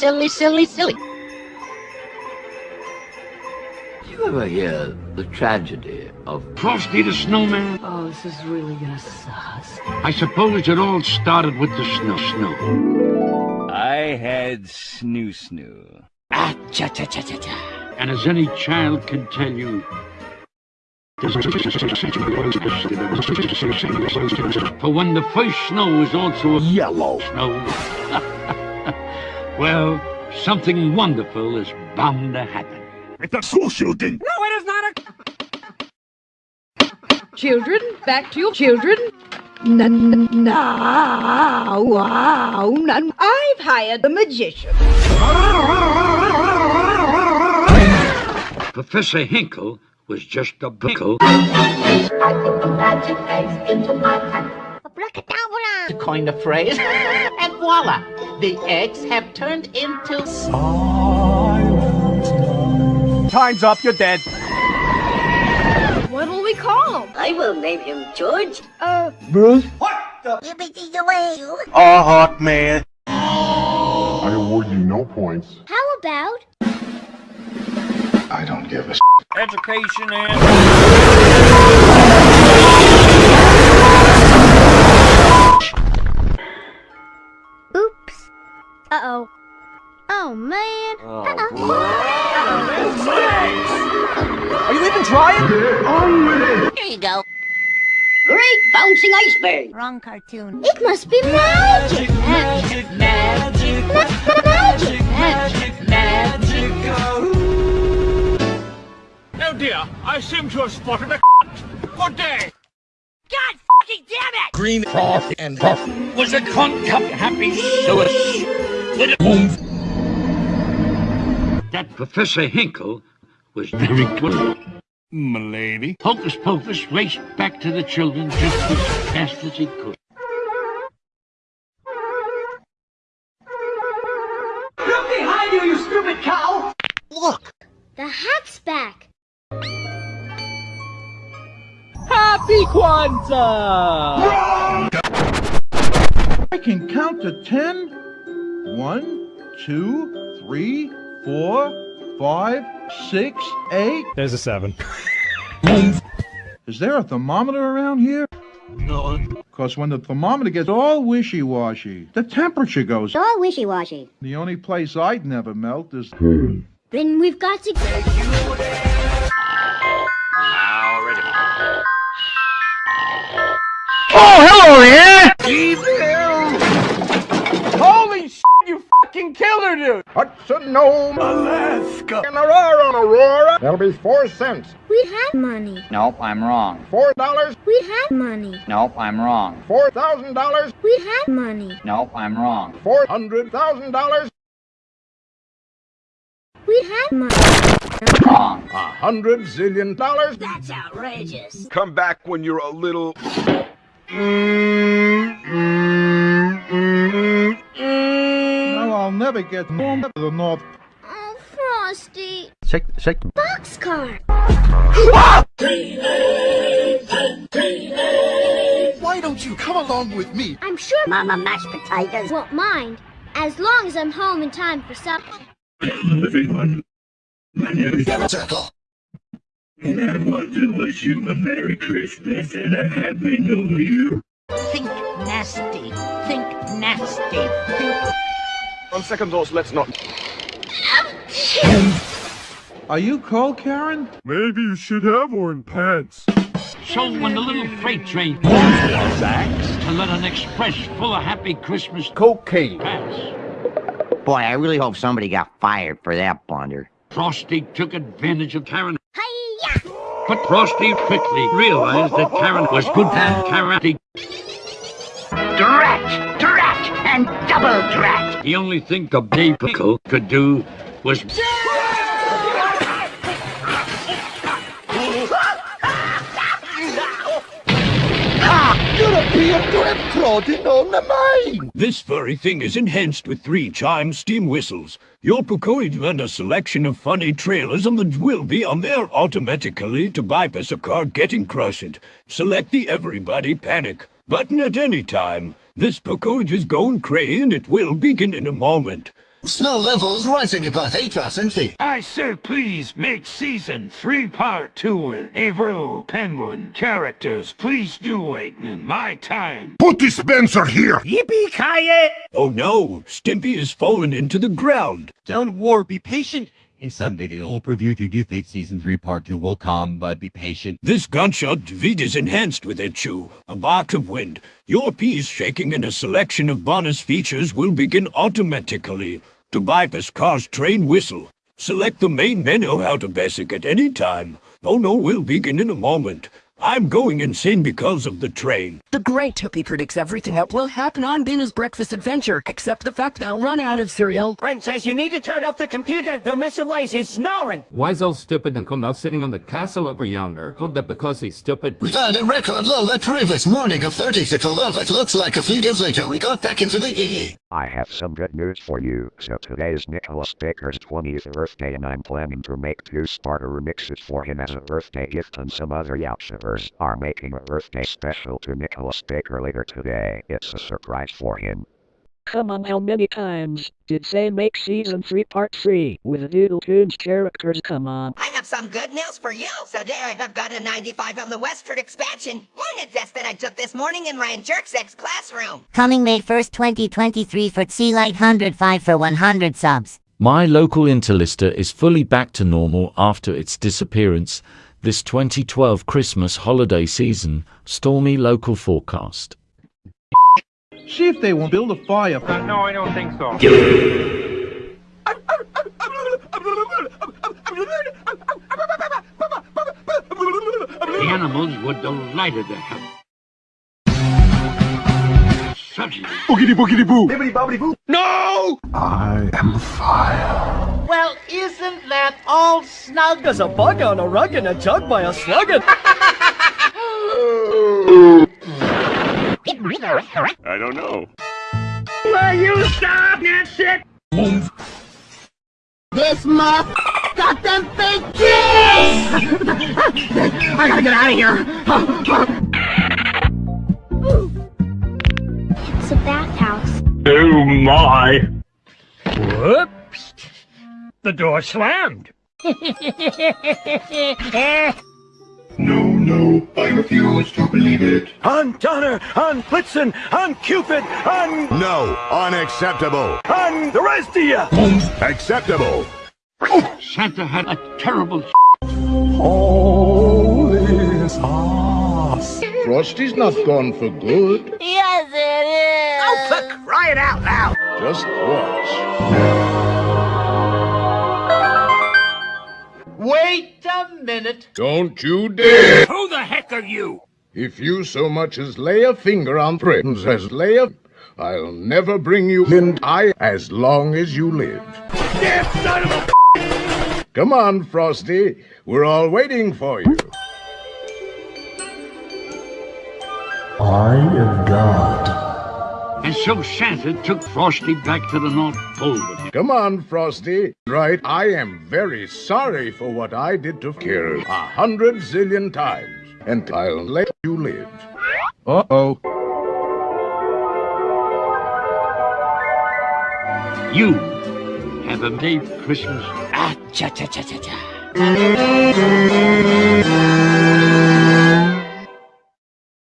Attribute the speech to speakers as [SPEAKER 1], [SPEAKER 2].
[SPEAKER 1] silly, silly, silly.
[SPEAKER 2] You ever hear the tragedy of
[SPEAKER 3] Frosty the Snowman?
[SPEAKER 1] Oh, this is really gonna suck.
[SPEAKER 3] I suppose it all started with the snow snow.
[SPEAKER 4] I had snoo snoo.
[SPEAKER 1] Ah, cha cha cha cha cha.
[SPEAKER 3] And as any child can tell you, for when the first snow is also a
[SPEAKER 2] yellow
[SPEAKER 3] snow, well, something wonderful is bound to happen.
[SPEAKER 5] It's a school shooting.
[SPEAKER 1] No, it is not a...
[SPEAKER 6] Children, back to your children. No, no, wow, no. I've hired a magician.
[SPEAKER 3] Professor Hinkle was just a pickle.
[SPEAKER 1] To coin the phrase, and voila, the eggs have turned into...
[SPEAKER 4] Time's up, you're dead.
[SPEAKER 6] What'll we call him?
[SPEAKER 7] I will name him George.
[SPEAKER 6] Uh,
[SPEAKER 4] Bruce?
[SPEAKER 7] Yippee the... you.
[SPEAKER 4] Oh, hot man.
[SPEAKER 8] I award you no points.
[SPEAKER 7] How about?
[SPEAKER 8] I don't give a
[SPEAKER 4] Education and...
[SPEAKER 7] bouncing iceberg. Wrong cartoon. It must be magic.
[SPEAKER 1] Magic, magic,
[SPEAKER 7] Magic.
[SPEAKER 1] magic, magic.
[SPEAKER 5] Oh. oh dear, I seem to have spotted a Good day.
[SPEAKER 7] God fucking damn it!
[SPEAKER 3] Green froth and froth was a concup happy suus with a That Professor Hinkle was very good.
[SPEAKER 5] Milady.
[SPEAKER 3] Hocus Pocus raced back to the children just as fast as he could. Look behind you, you stupid cow! Look!
[SPEAKER 7] The hat's back.
[SPEAKER 4] Happy Kwanzaa!
[SPEAKER 9] I can count to ten. One, two, three, four, five, six, eight.
[SPEAKER 10] There's a seven.
[SPEAKER 9] Is there a thermometer around here?
[SPEAKER 3] No,
[SPEAKER 9] Because when the thermometer gets all wishy-washy, the temperature goes.
[SPEAKER 7] all wishy-washy.
[SPEAKER 9] The only place I'd never melt is...
[SPEAKER 7] Then we've got to...
[SPEAKER 4] Holy shit, you fucking killed her, dude!
[SPEAKER 8] Hudson Nome,
[SPEAKER 5] Alaska.
[SPEAKER 8] and Aurora, Aurora. That'll be four cents.
[SPEAKER 7] We have money.
[SPEAKER 11] Nope, I'm wrong.
[SPEAKER 8] Four dollars.
[SPEAKER 7] We have money.
[SPEAKER 11] Nope, I'm wrong.
[SPEAKER 8] Four thousand dollars.
[SPEAKER 7] We have money.
[SPEAKER 11] Nope, I'm wrong.
[SPEAKER 8] Four hundred thousand dollars.
[SPEAKER 7] We have money.
[SPEAKER 11] Wrong.
[SPEAKER 8] A hundred zillion dollars.
[SPEAKER 7] That's outrageous.
[SPEAKER 5] Come back when you're a little...
[SPEAKER 9] Now never get home to the North
[SPEAKER 7] Oh, Frosty.
[SPEAKER 2] shake shake
[SPEAKER 7] Boxcar.
[SPEAKER 5] Why don't you come along with me?
[SPEAKER 7] I'm sure Mama Mashed Potatoes won't mind, as long as I'm home in time for supper.
[SPEAKER 5] Everyone, my name is Circle. And I want to wish you a Merry Christmas and a Happy New Year.
[SPEAKER 1] Think nasty, think nasty, think...
[SPEAKER 5] On second thoughts, let's not.
[SPEAKER 9] Are you cold, Karen?
[SPEAKER 5] Maybe you should have worn pants.
[SPEAKER 3] So when the little freight train passed to let an express full of happy Christmas
[SPEAKER 2] cocaine
[SPEAKER 3] pass,
[SPEAKER 11] Boy, I really hope somebody got fired for that blunder.
[SPEAKER 3] Frosty took advantage of Karen.
[SPEAKER 7] Hiya!
[SPEAKER 3] But Frosty quickly realized that Karen was good at karate.
[SPEAKER 1] Drat, drat, and double drat.
[SPEAKER 3] The only thing the Dave Pickle could do was
[SPEAKER 5] This very thing is enhanced with three chime steam whistles. Your Pukoid and a selection of funny trailers on the will be on there automatically to bypass a car getting crushed. Select the Everybody Panic button at any time. This Pukoid oh, is going cray and it will begin in a moment.
[SPEAKER 10] Snow levels rising about 8% feet.
[SPEAKER 3] I say please make season three part two with Avro Penguin characters. Please do wait in my time.
[SPEAKER 8] Put dispenser here!
[SPEAKER 3] Yippee ki
[SPEAKER 5] Oh no, Stimpy has fallen into the ground.
[SPEAKER 12] Don't war, be patient. Someday the whole preview to do Fate Season 3 Part 2 will come, but be patient.
[SPEAKER 5] This gunshot David is enhanced with it, Chew. A bark of wind. Your piece shaking and a selection of bonus features will begin automatically. To bypass car's train whistle, select the main menu how to basic at any time. Oh no, we'll begin in a moment. I'm going insane because of the train.
[SPEAKER 13] The Great Tuppy predicts everything that will happen on Bina's breakfast adventure, except the fact that I'll run out of cereal.
[SPEAKER 14] Brent says you need to turn off the computer. The missile lace is snoring.
[SPEAKER 15] Why so stupid and come out sitting on the castle over yonder? Hold that because he's stupid.
[SPEAKER 10] We found a record low the previous morning of 36 above. It looks like a few days later we got back into the EE.
[SPEAKER 16] I have some good news for you. So today is Nicholas Baker's 20th birthday and I'm planning to make two starter remixes for him as a birthday gift and some other Yautchivers are making a birthday special to Nicholas Baker later today. It's a surprise for him.
[SPEAKER 17] Come on, how many times did say make season 3 part 3 with Doodle Tunes characters? Come on.
[SPEAKER 7] I have some good news for you. So there I have got a 95 on the Westford expansion. Hornet test that I took this morning in Ryan Jerksek's classroom.
[SPEAKER 18] Coming May 1st, 2023 for Sea Light 105 for 100 subs.
[SPEAKER 19] My local Interlister is fully back to normal after its disappearance this 2012 Christmas holiday season. Stormy local forecast.
[SPEAKER 9] See if they won't build a fire.
[SPEAKER 4] Uh, no, I don't think so.
[SPEAKER 3] The animals were delighted to have such a
[SPEAKER 8] Boogity boogity boo!
[SPEAKER 4] Bibbidi bobbidi boo.
[SPEAKER 8] No! I am fire.
[SPEAKER 1] Well, isn't that all snug?
[SPEAKER 4] There's a bug on a rug and a jug by a sluggin.
[SPEAKER 20] I don't know.
[SPEAKER 14] Will you stop that shit?
[SPEAKER 7] This my goddamn fake kiss! I gotta get out of here!
[SPEAKER 21] It's a bathhouse.
[SPEAKER 20] Oh my!
[SPEAKER 3] Whoops! The door slammed.
[SPEAKER 8] No, no, I refuse to believe it.
[SPEAKER 3] On Donner, on Blitzen, on Cupid, on
[SPEAKER 8] No, unacceptable.
[SPEAKER 3] on the rest of you.
[SPEAKER 8] Acceptable.
[SPEAKER 3] Oh, Santa had a terrible
[SPEAKER 8] Holy sauce. Frosty's not gone for good.
[SPEAKER 7] Yes, it is! Oh, for crying out loud!
[SPEAKER 8] Just watch.
[SPEAKER 1] Wait a minute.
[SPEAKER 8] Don't you dare!
[SPEAKER 3] Who the heck are you?
[SPEAKER 8] If you so much as lay a finger on Prince as lay a... I'll never bring you in I as long as you live.
[SPEAKER 3] Damn son of a
[SPEAKER 8] Come on, Frosty. We're all waiting for you. I am God.
[SPEAKER 3] And so Santa took Frosty back to the North Pole with him.
[SPEAKER 8] Come on, Frosty. Right, I am very sorry for what I did to Kira a hundred zillion times. And I'll let you live.
[SPEAKER 9] Uh-oh.
[SPEAKER 3] You have a Merry Christmas. Ah, cha cha cha cha cha.